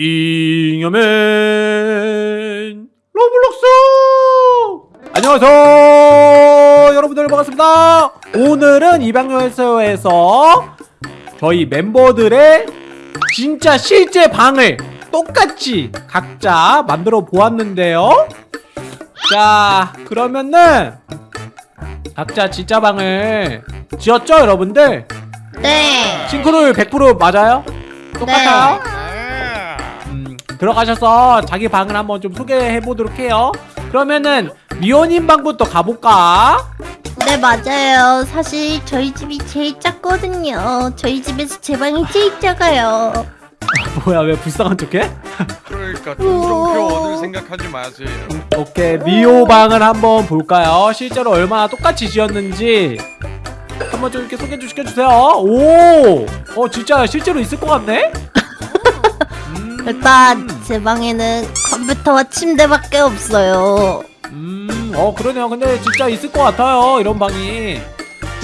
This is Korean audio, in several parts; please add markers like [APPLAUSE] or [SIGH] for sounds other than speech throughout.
잉여맨 로블록스 안녕하세요 여러분들 반갑습니다 오늘은 이방요에서 저희 멤버들의 진짜 실제 방을 똑같이 각자 만들어 보았는데요 자 그러면은 각자 진짜 방을 지었죠 여러분들 네. 싱크로율 100% 맞아요? 똑같아요? 음, 들어가셔서 자기 방을 한번 좀 소개해 보도록 해요. 그러면은 미호님 방부터 가볼까? 네, 맞아요. 사실 저희 집이 제일 작거든요. 저희 집에서 제 방이 제일 작아요. [LAUGHS] 뭐야 왜 불쌍한 척해? 그러니까. 동정표원을 생각하지 마세요. 오케이 미호 방을 한번 볼까요? 실제로 얼마나 똑같이 지었는지 한번 좀 이렇게 소개 좀 시켜주세요. 오, 어 진짜 실제로 있을 것 같네. 음, 일단 제 방에는 컴퓨터와 침대밖에 없어요. 음, 어 그러네요. 근데 진짜 있을 것 같아요. 이런 방이.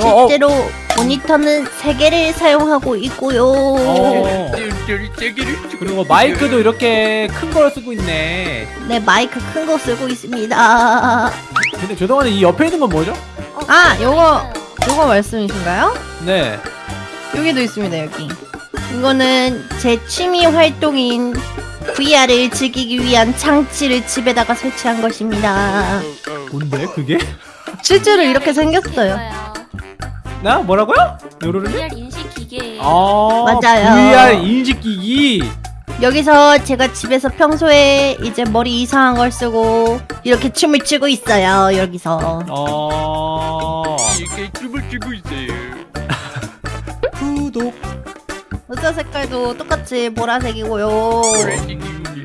어, 어, 실제로 모니터는 세 개를 사용하고 있고요. 어. 그리고 마이크도 이렇게 큰 걸 쓰고 있네. 네, 마이크 큰 거 쓰고 있습니다. 근데 죄송한데 이 옆에 있는 건 뭐죠? 아, 요거 요거 말씀이신가요? 네. 여기도 있습니다, 여기. 이거는 제 취미 활동인 VR을 즐기기 위한 장치를 집에다가 설치한 것입니다. 뭔데 그게? 실제로 이렇게 생겼어요. 나 뭐라고요? 요로르는? VR 인식 기계. 아 맞아요. VR 인식 기기. 여기서 제가 집에서 평소에 이제 머리 이상한 걸 쓰고 이렇게 춤을 추고 있어요. 여기서. 어. 의자 색깔도 똑같이 보라색이고요.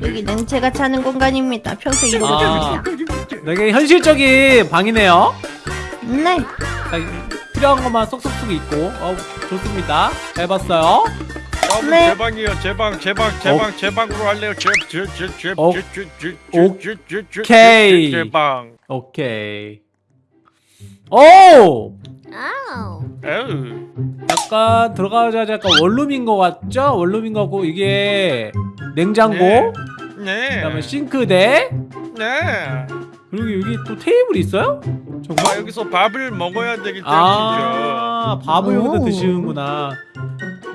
여기는 제가 자는 공간입니다. 평소에 이러고 아. 되게 현실적인 방이네요. 네. 자, 필요한 것만 쏙쏙쏙 있고. 어, 좋습니다. 잘 봤어요. 네. 제 방이요. 제 방, 제 방, 제 어. 방, 제 방으로 할래요. 제, 제, 제, 제, 어. 제, 제, 제. 제, 제, 제, 제, 제 방. 오케이. 오! 아우. 에우. 약간 들어가자마자 약간 원룸인 것 같죠? 원룸인 거고 이게 냉장고, 네. 네. 그다음에 싱크대, 네. 그리고 여기 또 테이블이 있어요? 정말? 아, 여기서 밥을 먹어야 되기 때문이죠. 아, 밥을 여기다 오. 드시는구나.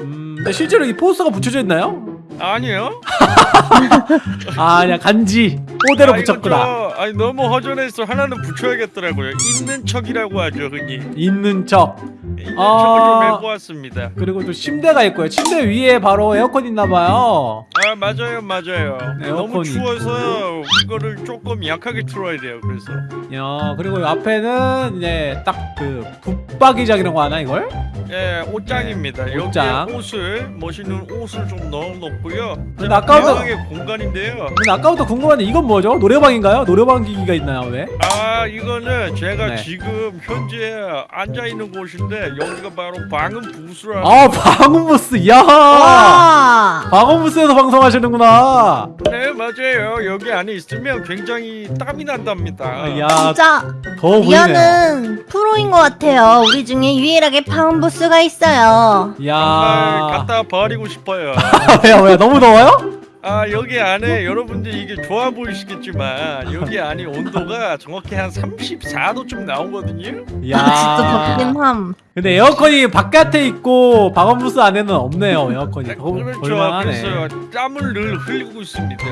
음, 근데 실제로 이 포스터가 붙여져 있나요? 아니요. [LAUGHS] 아, 그냥 간지 그대로 아, 이거 붙였구나. 저, 아니 너무 허전해서 하나는 붙여야겠더라고요. 있는 척이라고 하죠, 흔히. 있는 척. 있는 아. 척을 좀 해보았습니다. 그리고 또 침대가 있고요. 침대 위에 바로 에어컨 있나봐요. 아 맞아요 맞아요 네, 너무 추워서 이거를 조금 약하게 틀어야 돼요 그래서 야, 그리고 이 앞에는 이제 딱 그 붙박이장이라고 하나 이걸? 예 옷장입니다 네, 옷장. 옷을 멋있는 옷을 좀 넣어놓고요 아까부터- 공간인데요 아까부터 궁금한데 이건 뭐죠? 노래방인가요? 노래방 기기가 있나요? 왜? 아 이거는 제가 네. 지금 현재 앉아있는 곳인데 여기가 바로 방음 부스라 아, 방음 부스. 이야. 와. 방음 부스에서 방송하시는구나. 네 맞아요 여기 안에 있으면 굉장히 땀이 난답니다 야, 진짜 보이네요. 리아는 프로인 것 같아요. 우리 중에 유일하게 파운 부스가 있어요. 야. 갖다 버리고 싶어요 [LAUGHS] 왜요? 왜 너무 더워요? 아 여기 안에 여러분들 이게 좋아 보이시겠지만 여기 안에 온도가 정확히 한 34도쯤 나오거든요. 진짜 야. 덥긴 함. 근데 에어컨이 바깥에 있고 방음부스 안에는 없네요. 에어컨이. 더 그렇죠. 볼만하네. 그래서 땀을 늘 흘리고 있습니다.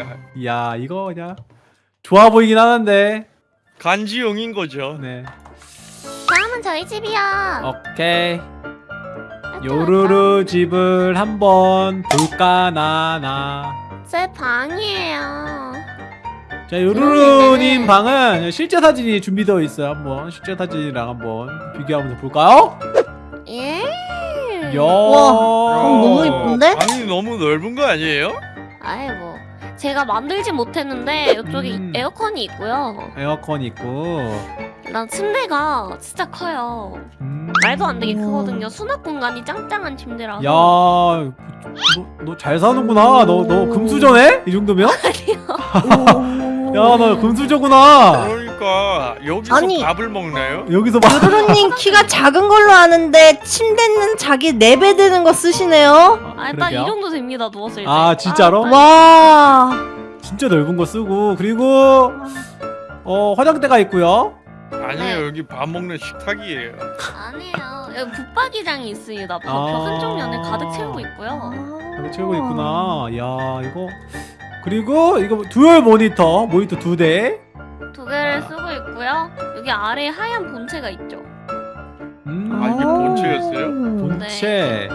야, 이거 그냥 좋아 보이긴 하는데. 간지용인 거죠. 네. 다음은 저희 집이요. 오케이. 요루루 집을 한번 볼까 나나. 제 방이에요. 자, 요루루님 방은 실제 사진이 준비되어 있어요. 한번 실제 사진이랑 한번 비교하면서 볼까요? 예. 야. 우와, 방 너무 이쁜데? 방이 너무 넓은 거 아니에요? 아이 뭐 제가 만들진 못했는데 이쪽에 음. 에어컨이 있고요. 에어컨 있고. 난 침대가 진짜 커요. 음. 말도 안 되게 우와. 크거든요. 수납 공간이 짱짱한 침대라서. 야, 너잘 사는구나. 너 너 금수저네? 이 정도면? [LAUGHS] 야, 너 금수저구나. 그러니까 여기서 아니. 밥을 먹나요? 여기서 막 요루루님 [LAUGHS] 키가 작은 걸로 아는데 침대는 자기 네배 드는 거 쓰시네요. 아, 일단 이 그러게요. 정도 됩니다 누웠을 때. 아, 진짜로? 아, 와. 진짜 넓은 거 쓰고 그리고 어 화장대가 있고요. 아니에요 네. 여기 밥 먹는 식탁이에요. 아니에요. 여기 붙박이장이 있습니다. 벽, 아. 벽 한쪽 면에 가득 채우고 있고요. 여기 채우고 있구나. 야 이거 그리고 이거 dual 모니터 모니터 두 대. 두 개를 쓰고 있고요. 여기 아래에 하얀 본체가 있죠. 음, 아, 이게 본체였어요? 본체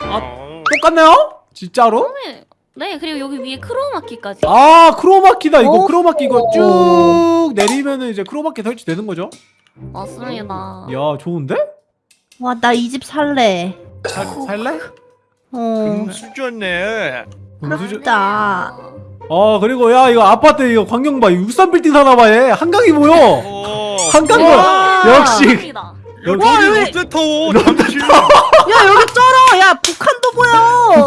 아, 어. 똑같네요? 진짜로? 네. 네, 그리고 여기 위에 크로마키까지. 아 크로마키다 이거 오. 크로마키 이거 쭉 내리면은 이제 크로마키 설치되는 거죠? 맞습니다. 야 좋은데? 와, 나 이 집 살래. 살, 살래? 어. 금수저 부럽다. 어 그리고 야 이거 아파트 이거 광경 봐 63빌딩 사나봐 얘 한강이 보여 어. 한강도 와. 역시 여기 여기- 롯데타워 잠시. 야,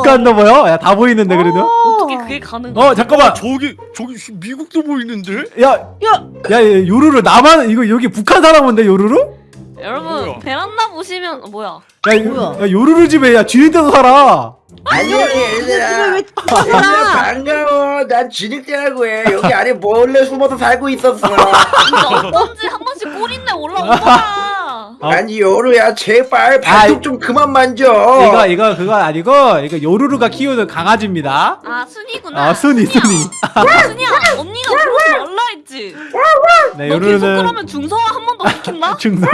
보여. 북한도 보여? 야다 보이는데 그래도 어떻게 그게 가능해? 어 잠깐만 저기 저기 미국도 보이는데? 야, 야. 야, 얘 요루루 나만 이거 여기 북한 사람 온데 요루루? 여러분 뭐야? 베란다 보시면 어, 뭐야? 야, 요- 뭐야? 야 요루루 집에 야 쥐는데도 살아. 안녕 얘들아? 반가워 난 진흙대라고 해 여기 안에 몰래 숨어서 살고 있었어 진짜 어떤지 한 번씩 꼬린내 올라오더라. 어? 아니 요루야 제발 발톱 좀 그만 만져 이거 이거 그거 아니고 이거 요루루가 키우는 강아지입니다. 아 순이구나. 아 순이 순이야. 순이. 아, 순이야 언니가 그러지 말라 했지. 네 요루루는 그러면 중성화 [LAUGHS] 한 번 더 시킨다? 중성.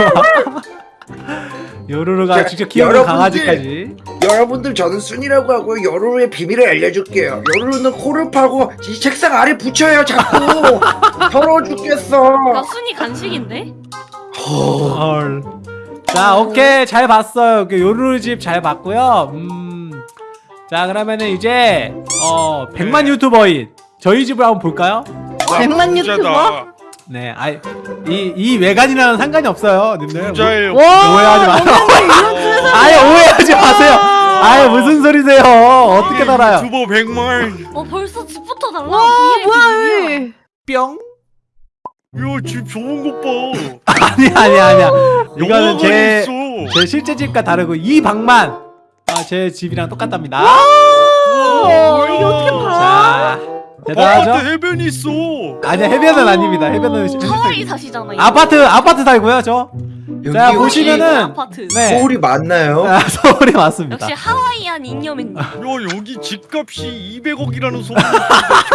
요루루가 자, 직접 키우는 여러분들. 강아지까지. 여러분들 저는 순이라고 하고 요루루의 비밀을 알려줄게요 요루루는 코를 파고 이 책상 아래 붙여요 자꾸 [LAUGHS] 더러워 죽겠어 나 순이 간식인데? 헐. 자 오케이 잘 봤어요. 그 요루루 집 잘 봤고요. 음. 자 그러면은 이제 어 100만 네. 유튜버인 저희 집을 한번 볼까요? 백만. 유튜버? 네, 아이 이 이 외관이랑은 상관이 없어요, 님들. 부자예요. 와, 오해하지 마. 어. 아예 오해하지 마세요. 아예 무슨 소리세요? 어떻게 달아요? 유튜버 100만. 어 벌써 집부터 달라. 와, VIP 뭐야. 여기. 뿅? 야집 좋은 것 봐. 아니 아니 아니야. 이거는 제. 제 실제 집과 다르고 이 방만 아, 제 집이랑 똑같답니다. 어, 이게 어떻게 봐? 대단하죠? 해변이 있어. 아니야 해변은 아닙니다. 해변은 실- 하와이 사시잖아요. 아파트 아파트 살고요 저. 자 보시면은 아파트. 네 서울이 맞나요? 아, [LAUGHS] 서울이 맞습니다. 역시 하와이안 잉여맨님. 야 여기 집값이 200억이라는 소문이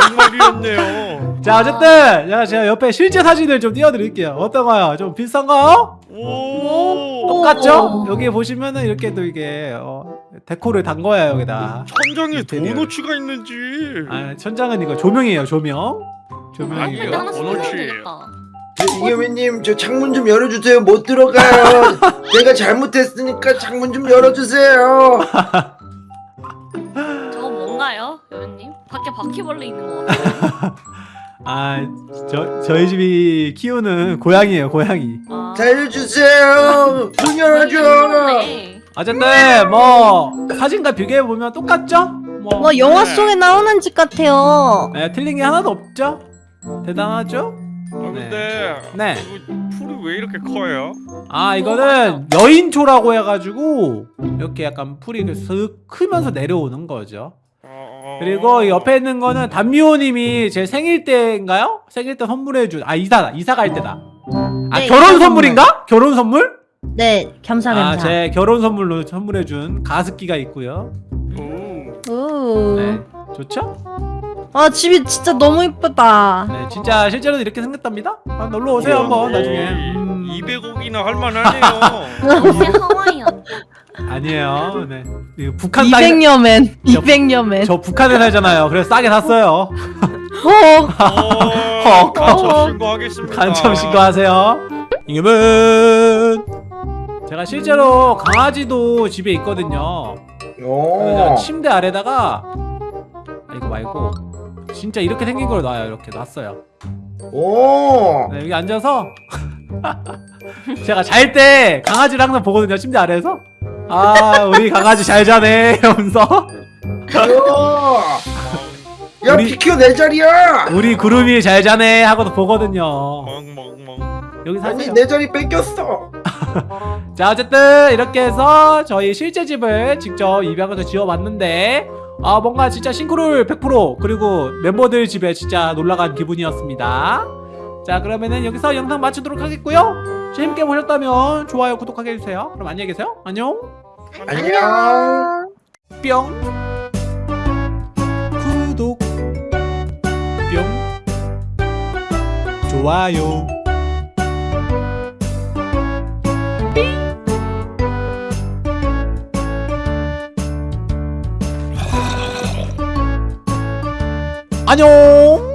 정말이었네요. [LAUGHS] 자 어쨌든 제가, 제가 옆에 실제 사진을 좀 띄워드릴게요. 어떤가요? 좀 비싼가요? 오. 똑같죠? 여기 보시면은 이렇게 또 이게 어, 데코를 단 거예요 여기다. 천장에 인테리어. 도너츠가 있는지. 아 천장은 이거 조명이에요 조명. 아니 조명이고요. 나 하나 원어치. 저 이겸이님 저 창문 좀 열어주세요 못 들어가요 [LAUGHS] 내가 잘못했으니까 창문 좀 열어주세요 [LAUGHS] 저거 뭔가요, 여현님? 밖에 바퀴벌레 있는 것 같아요. [LAUGHS] 아 저 저희 집이 키우는 고양이에요 고양이. 아, 살려주세요 문 열어줘. 어쨌든 뭐 사진과 비교해 보면 똑같죠? 뭐 뭐 영화 속에 나오는 집 같아요. 네, 틀린 게 하나도 없죠? 대단하죠? 아 근데 네. 이거 풀이 왜 이렇게 커요? 아 이거는 여인초라고 해가지고 이렇게 약간 풀이 이렇게 슥 크면서 내려오는 거죠. 어... 그리고 이 옆에 있는 거는 담미호님이 제 생일 때인가요? 생일 때 선물해준 아 이사다 이사 갈 때다. 아 네, 결혼 선물인가? 결혼 선물? 네, 겸사겸사. 아제 결혼 선물로 선물해준 가습기가 있고요. 오. 오. 네 좋죠? 아, 집이 진짜 너무 이쁘다. 네 진짜 실제로도 이렇게 생겼답니다. 아, 놀러 오세요 한번 나중에. 음, 200억이나 할 만하네요. [LAUGHS] 역시 하와이안. 아니에요. 네 이거 북한 땅 200여 맨. 200여 맨. 저 북한에 살잖아요. 그래서 싸게 샀어요. 어. 어, 간첩 신고하겠습니다. 간첩 신고하세요. 이금은 제가 실제로 강아지도 집에 있거든요. 그래서. 침대 아래다가 아, 이거 말고 진짜 이렇게 생긴 걸 놔요. 이렇게 놨어요. 오. 네, 여기 앉아서 [LAUGHS] 제가 잘 때 강아지를 항상 보거든요. 침대 아래에서. 아 우리 강아지 잘 자네 이러면서. 야 우리- 비켜 내 자리야 우리 구름이 잘 자네 하고도 보거든요. 멍멍멍. 여기 사세요 내 자리 뺏겼어. [LAUGHS] 자 어쨌든 이렇게 해서 저희 실제 집을 직접 입양해서 지어봤는데 아 뭔가 진짜 싱크롤 100% 그리고 멤버들 집에 진짜 놀러간 기분이었습니다. 자 그러면은 여기서 영상 마치도록 하겠고요. 재밌게 보셨다면 좋아요 구독하게 해주세요. 그럼 안녕히 계세요. 안녕. 안녕. 뿅. 구독. 뿅. 좋아요 안녕